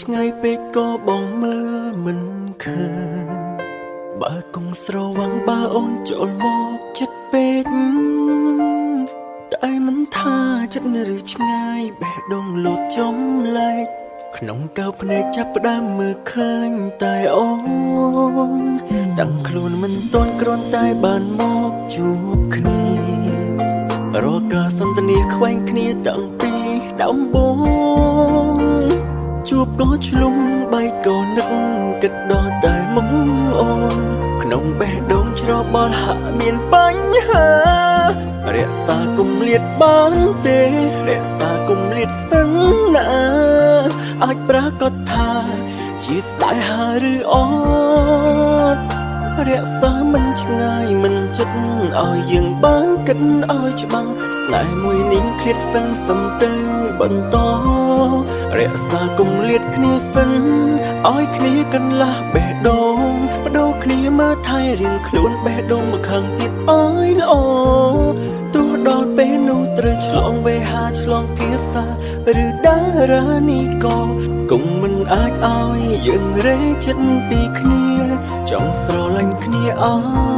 ឆ្ងាយពេកក៏បងមើលមិនឃើញបើគង់ស្រវាំងបើអូនចូលមកចិត្តពេកតែមិនថាចិត្តឬឆ្ងាយបេះដូងលោតចំលែកក្នុងកៅភ្នែកចាប់ផ្ដើមមើលឃើញតែអូនតាំងខ្លួនមិនតន់គ្រាន់តែបានមកជួបគ្នារកការសន្ទនាខ្វែងគ្នាតាំងពីដំបូងជួប ក៏ឆ្លុំបែកក៏នឹកគិតដល់តែមុខអូនក្នុងបេះដូងច្របល់ហាក់មានបញ្ហារក្សាគុំលៀតបានទេរក្សាគុំលៀតសិនណាអាចប្រាកដថាជាស្ដាយហាឬអត់ រក្សាមិនឆ្ងាយមិនចិត្តឲ្យយើងបានគិតឲ្យច្បាំងស្នេហ៍មួយនេះឃ្លាតសិនសំទៅបន្តរក្សាគុំលៀតគ្នាសិនឲ្យគ្នាកន្លះបេះដូងបដូរគ្នាមើលថែរៀងខ្លួនបេះដូងមកខាងទៀតឲ្យល្អទោះដល់ពេលនោះត្រូវឆ្លងវេហាឆ្លងភាសាឬដារានីក៏គង់មិនអាចឲ្យយើងរេចិត្តពីគ្នា ច